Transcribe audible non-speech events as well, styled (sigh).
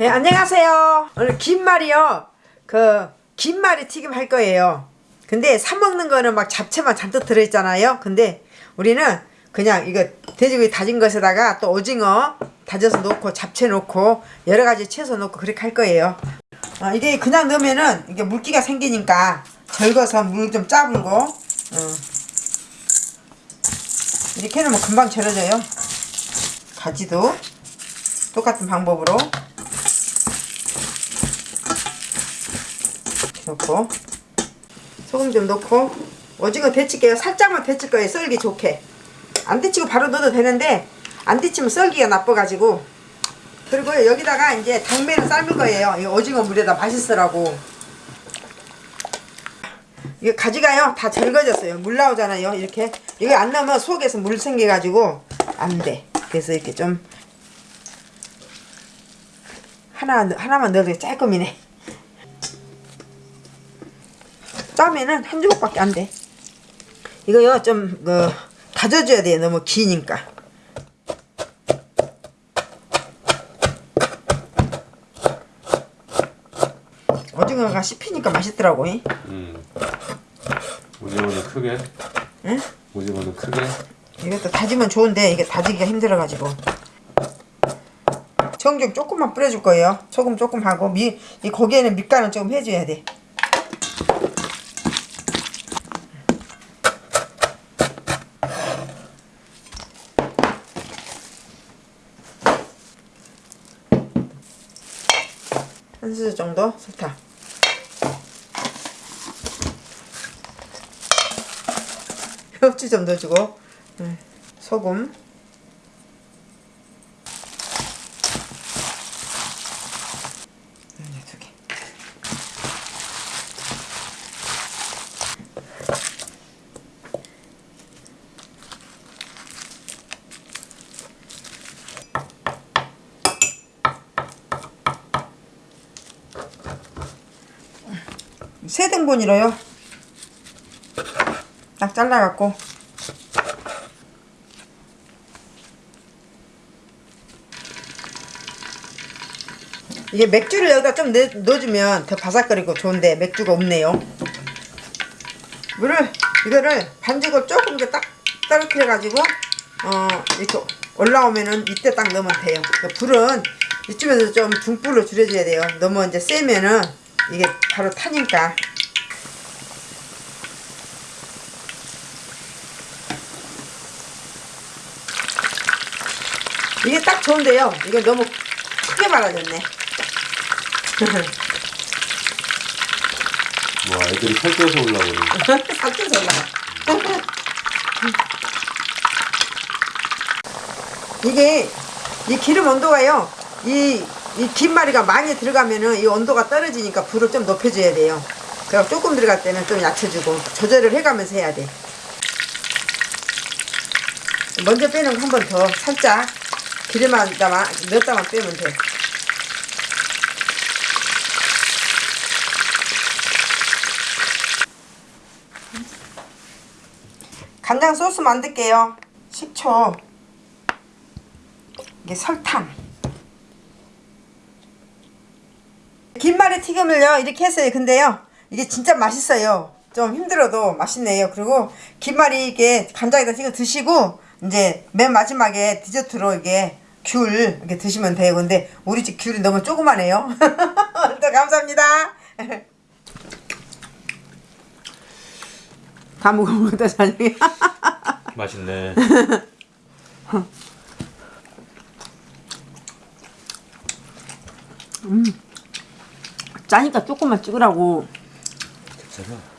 네, 안녕하세요. 오늘 김말이요. 그, 김말이 튀김 할 거예요. 근데 사먹는 거는 막 잡채만 잔뜩 들어있잖아요. 근데 우리는 그냥 이거 돼지고기 다진 것에다가 또 오징어 다져서 넣고 잡채 넣고 여러 가지 채소 넣고 그렇게 할 거예요. 어, 이게 그냥 넣으면은 이게 물기가 생기니까 절거서 물 좀 짜불고 어. 이렇게 해놓으면 금방 절여져요. 가지도 똑같은 방법으로 넣고 소금 좀 넣고 오징어 데칠게요. 살짝만 데칠 거예요. 썰기 좋게. 안 데치고 바로 넣어도 되는데 안 데치면 썰기가 나빠가지고. 그리고 여기다가 이제 당면을 삶을 거예요. 이 오징어 물에다 맛있으라고. 이게 가지가요. 다 절거졌어요. 물 나오잖아요. 이렇게. 이거 안 넣으면 속에서 물 생겨가지고 안돼. 그래서 이렇게 좀 하나 하나만 넣어도 짤끔이네 짜면은 한 조각밖에 안 돼. 이거요 좀 그, 다져줘야 돼요. 너무 기니까. 오징어가 씹히니까 맛있더라고. 잉? 음. 오징어는 크게. 응? 오징어는 크게. 이것도 다지면 좋은데 이게 다지기가 힘들어가지고. 청중 조금만 뿌려줄 거예요. 소금 조금 하고 미, 이 고기에는 밑간은 조금 해줘야 돼. 한 수저 정도? 설탕. 엽주 좀 넣어주고. 음, 소금 세 등분이로요. 딱 잘라갖고 이게 맥주를 여기다 좀 넣, 넣어주면 더 바삭거리고 좋은데 맥주가 없네요. 물을 이거를 반죽을 조금 더딱 떨어뜨려 가지고 어 이렇게 올라오면은 이때 딱 넣으면 돼요. 그 불은 이쯤에서 좀 중불로 줄여줘야 돼요. 너무 이제 세면은 이게 바로 타니까. 이게 딱 좋은데요. 이거 너무 크게 말아졌네. 와, 애들이 살쪄서 올라오네. (laughs) 살쪄서 올라가. (laughs) 이게 이 기름 온도가요. 이, 이 김말이가 많이 들어가면은 이 온도가 떨어지니까 불을 좀 높여줘야 돼요. 그럼 조금 들어갈 때는 좀 낮춰주고 조절을 해가면서 해야 돼. 먼저 빼는 거 한 번 더 살짝 기름만 담아 몇 담만 빼면 돼. 간장 소스 만들게요. 식초. 이게 설탕. 김말이 튀김을요 이렇게 했어요. 근데요 이게 진짜 맛있어요. 좀 힘들어도 맛있네요. 그리고 김말이 이게 간장에다 찍어 드시고 이제 맨 마지막에 디저트로 이게 귤 이렇게 드시면 돼요. 근데 우리 집 귤이 너무. 오늘도 (laughs) 감사합니다. (laughs) 다 먹어보다 저녁에. (laughs) 맛있네. 짜니까 조금만 찍으라고. 괜찮아.